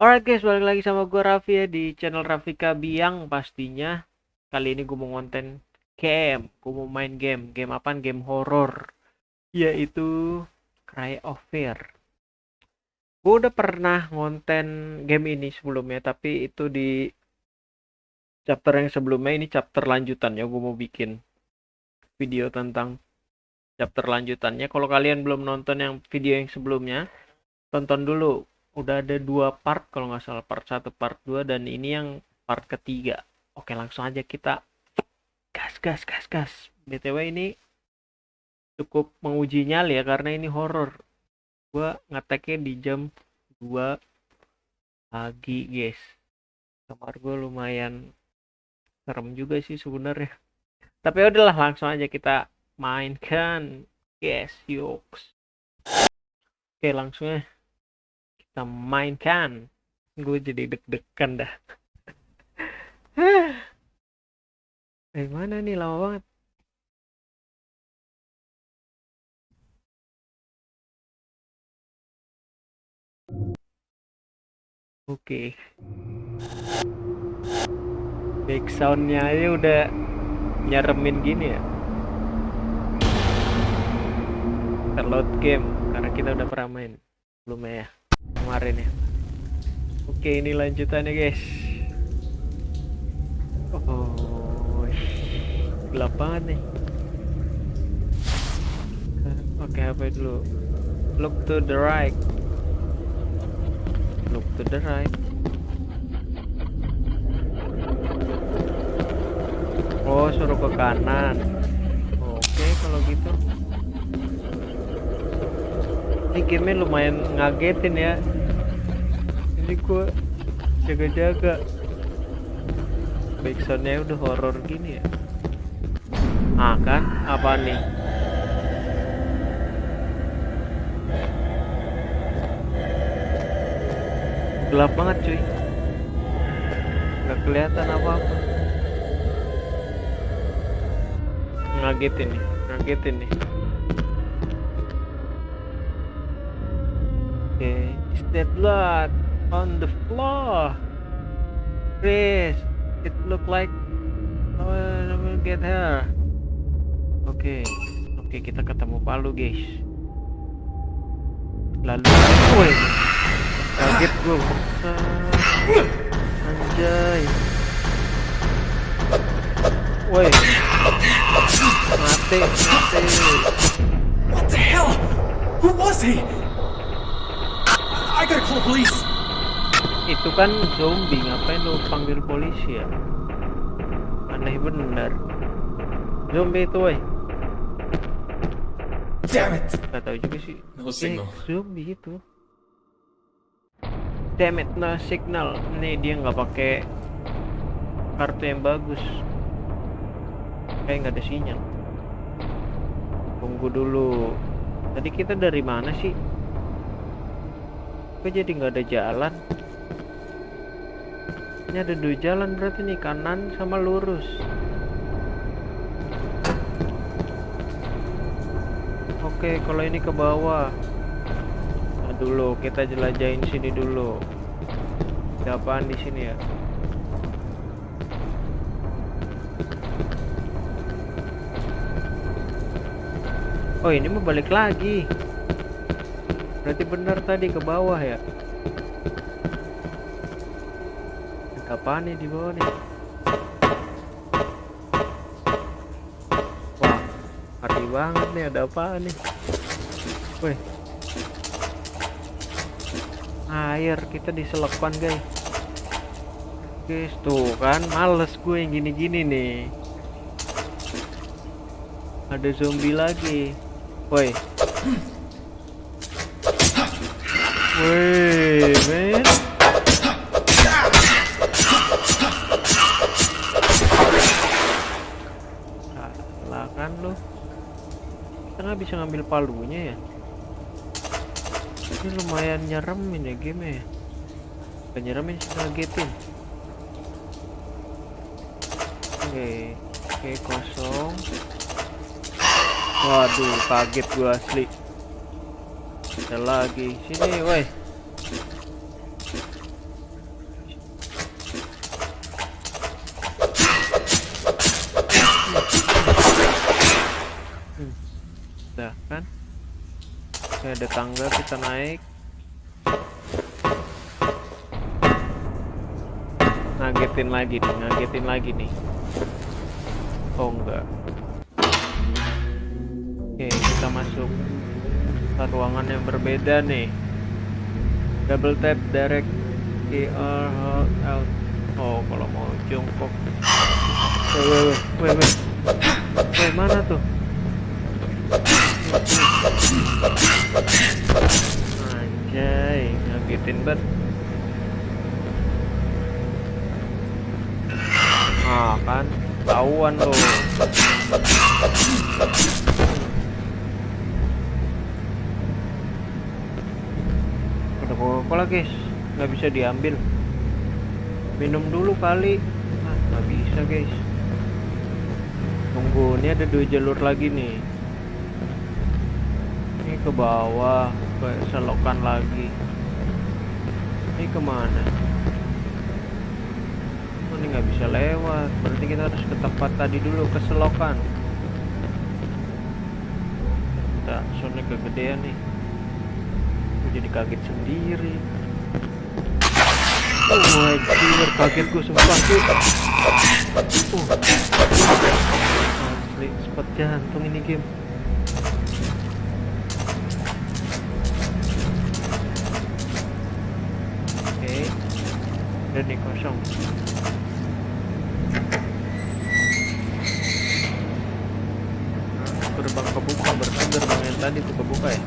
Alright guys, balik lagi sama gue Raffi ya di channel Rafika Biang pastinya. Kali ini gue mau konten game, gue mau main game. Game apaan? Game horror. Yaitu Cry of Fear. Gue udah pernah ngonten game ini sebelumnya, tapi itu di chapter yang sebelumnya ini chapter lanjutannya. Gue mau bikin video tentang chapter lanjutannya. Kalau kalian belum nonton yang video yang sebelumnya, tonton dulu udah ada dua part kalau nggak salah part satu part 2 dan ini yang part ketiga. Oke langsung aja kita gas gas gas gas. Btw ini cukup menguji nyali ya karena ini horror. Gua ngeteknya di jam 2 pagi guys. Kamar gue lumayan serem juga sih sebenarnya. Tapi ya udahlah langsung aja kita mainkan. Yes yoks oke langsung ya kita mainkan. Gue jadi deg-degan dah. Eh mana nih? Lama banget. Oke. Okay. back soundnya aja udah nyaremin gini ya. Terload game karena kita udah pernah main belum ya kemarin ya. Oke ini lanjutannya guys. Oh gelap banget nih. Oke apa dulu? Look to the right. Look to the right. Oh suruh ke kanan. Oke kalau gitu ini game lumayan ngagetin ya. Ini gua jaga-jaga. Backsoundnya udah horror gini ya. Ah kan? Apa nih? Gelap banget cuy. Nggak kelihatan apa-apa. Ngagetin nih ngagetin nih Okay, is that blood on the floor? Chris, it look like I will get her. Oke, okay. oke okay, kita ketemu Palu guys. Lalu, woi, kaget gue, anjay. Woi, mati, mati. What the hell? Who was he? I gotta call police. Itu kan zombie, ngapain lu panggil polisi ya? Aneh bener. Zombie itu, woi. Damn it! Gak tahu juga sih. No Eh, signal. zombie itu. Damn it, no signal. Nih dia nggak pakai kartu yang bagus. Kayak nggak ada sinyal. Tunggu dulu. Tadi kita dari mana sih? Kok jadi nggak ada jalan? Ini ada dua jalan berarti nih kanan sama lurus. Oke, kalau ini ke bawah. Nah, dulu kita jelajahin sini dulu. Ada apaan di sini ya? Oh, ini mau balik lagi. Berarti benar tadi ke bawah ya? Apaan nih di bawah nih? Wah, ngeri banget nih ada apaan nih? Wih. Air kita diselepan guys. Guys tuh kan males gue yang gini-gini nih. Ada zombie lagi. Woi. Wih, men. Salah kan lu. Kita nggak bisa ngambil palunya ya. Ini lumayan nyeremin ya game ya. Bukan nyeremin sih ngagetin. Oke, oke kosong. Waduh, kaget gua asli ada lagi. Sini woi. Udah kan? Oke, ada tangga kita naik. Ngagetin lagi nih ngagetin lagi nih. Oh enggak. Oke kita masuk ruangan yang berbeda nih. Double tap direct ER out. Oh, kalau mau jongkok. Weh, weh, weh, weh, weh. Mana tuh? Anjay, ngagetin banget. Ah, kan tahuan lo. Coca-Cola guys, nggak bisa diambil. Minum dulu kali. Ah, nggak bisa guys. Tunggu, ini ada dua jalur lagi nih. Ini ke bawah, ke selokan lagi. Ini ke mana? Oh, ini nggak bisa lewat. Berarti kita harus ke tempat tadi dulu, ke selokan. Kita soalnya kegedean nih. Gue jadi kaget sendiri. Oh anjir, kaget gue sumpah cuy. Uh. Asli, spot jantung ini game. Oke. Udah nih kosong. Nah, gerbang kebuka berarti gerbang yang tadi tuh kebuka ya.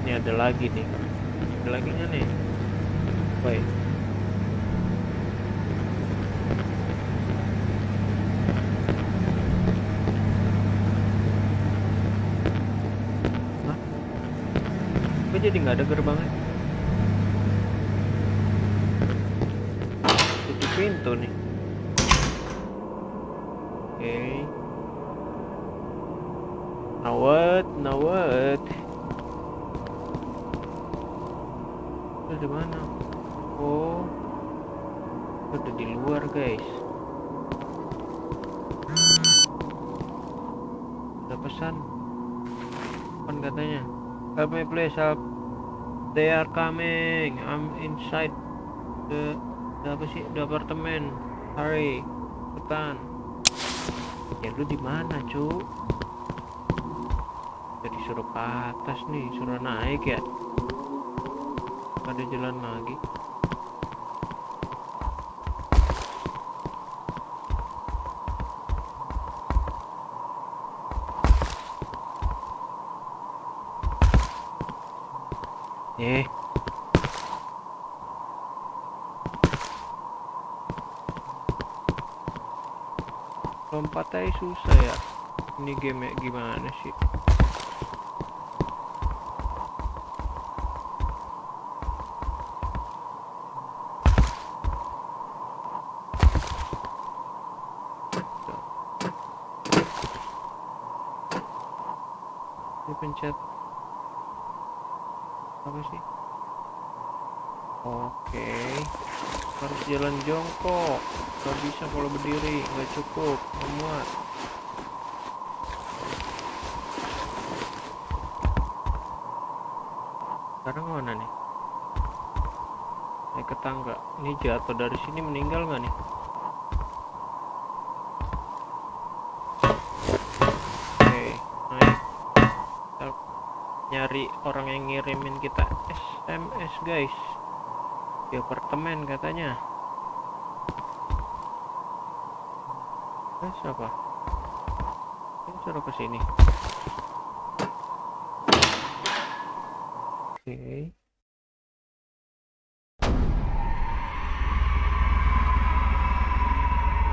Ini ada lagi nih. Ada lagi nih. Baik. Kok jadi nggak ada gerbangnya? Tutup pintu nih. Oke. Now what? Now what? Itu di mana? Oh, udah di luar guys. Ada pesan. Apa katanya? Help me please help. They are coming. I'm inside the, apa sih? The apartemen. Hurry, cepetan. Ya lu di mana, cu? Jadi suruh ke atas nih, suruh naik ya. Ada jalan lagi. Eh. Lompat aja susah ya. Ini game gimana sih? Ini pencet apa sih? Oke, harus jalan jongkok. Gak bisa kalau berdiri, nggak cukup, memuat. Sekarang mana nih? Naik ke tangga. Ini jatuh dari sini meninggal nggak nih? Oke, naik. Kita nyari orang yang ngirimin kita SMS guys. Di apartemen katanya. Eh siapa ini suruh ke sini. Oke.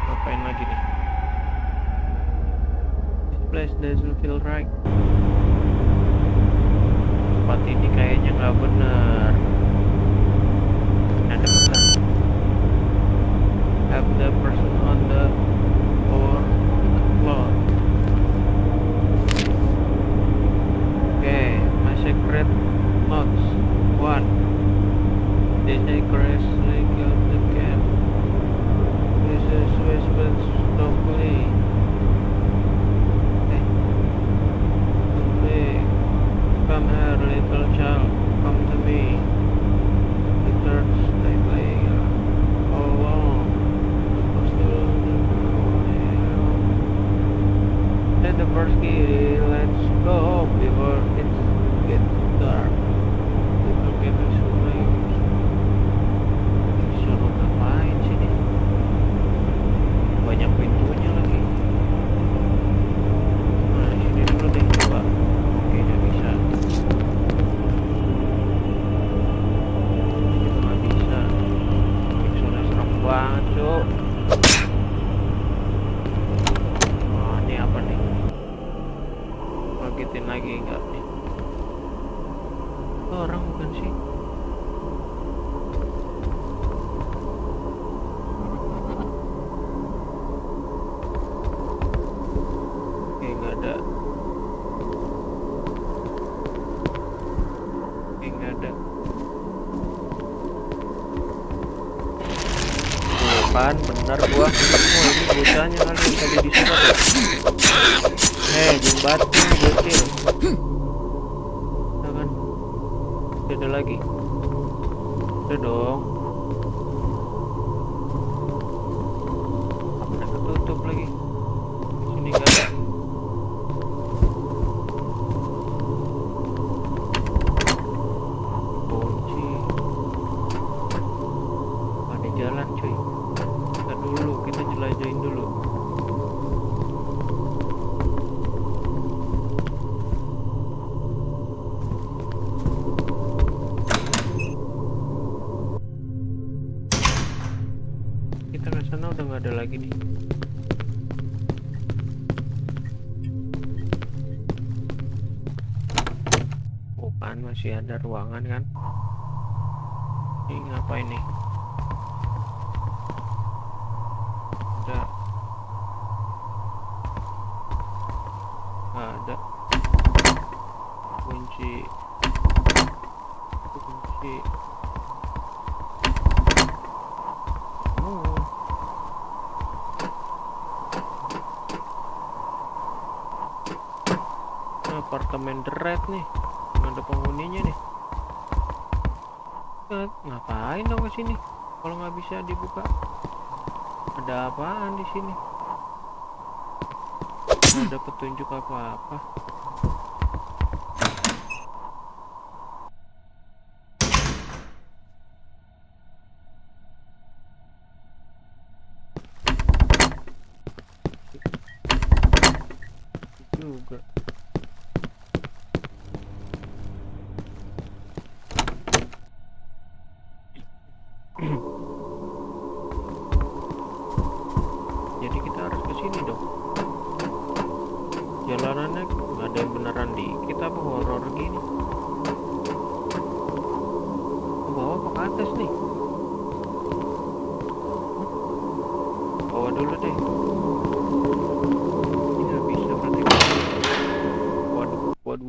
Ngapain lagi nih? This place doesn't feel right tempat ini kayaknya nggak benar ada pesan have the person on the floor floor oke my secret notes one the secret link of the camp this is Westman's locally eh lagi enggak nih Itu orang bukan sih udah dong. Udah ketutup lagi sana udah nggak ada lagi nih. Oh kan masih ada ruangan kan? Ini ngapain nih ada nggak ada kunci kunci oh Ini apartemen The Red nih. Nggak ada penghuninya nih. Ngapain dong ke sini? Kalau nggak bisa dibuka. Ada apaan di sini? Ada petunjuk apa-apa. Juga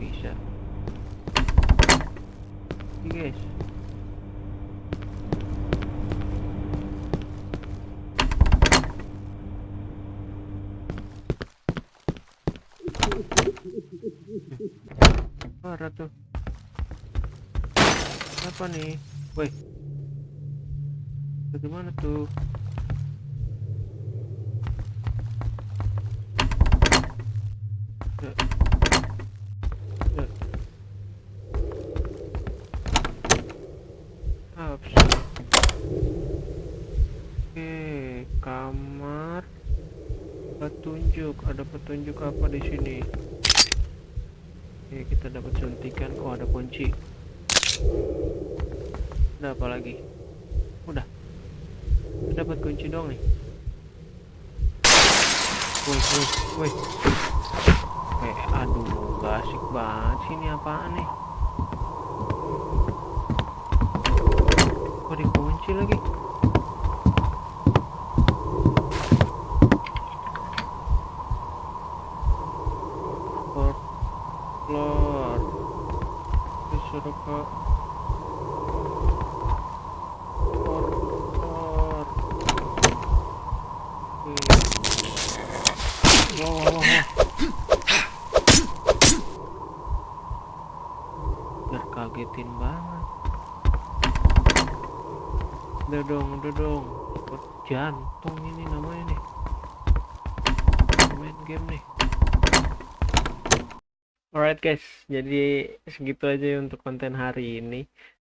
bisa Ini guys Parah tuh. Apa nih? Woi. Bagaimana tuh? Ya. Ya. Ups. Oke, kamar petunjuk. Ada petunjuk apa di sini? Oke, kita dapat suntikan. Oh, ada kunci. Ada apa lagi? Udah. Dapat kunci dong nih. Woi, woi, woi. Eh, aduh, gak banget sih ini apaan nih? Kok dikunci lagi? Biar kagetin banget. Udah dong, udah dong. Jantung ini namanya nih. Main game nih. Alright guys, jadi segitu aja ya untuk konten hari ini.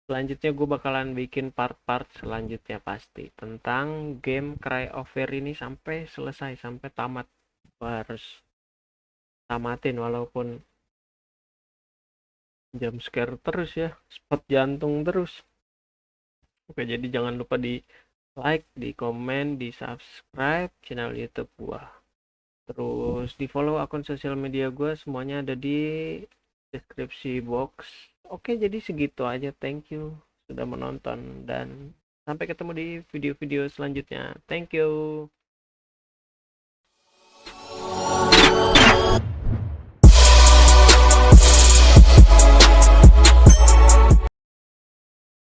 Selanjutnya gue bakalan bikin part-part selanjutnya pasti tentang game Cry of Fear ini sampai selesai, sampai tamat. Gue harus tamatin walaupun jam scare terus ya, spot jantung terus. Oke, jadi jangan lupa di like, di komen, di subscribe channel YouTube gua. Terus di follow akun sosial media gua semuanya ada di deskripsi box. Oke, jadi segitu aja. Thank you sudah menonton dan sampai ketemu di video-video selanjutnya. Thank you.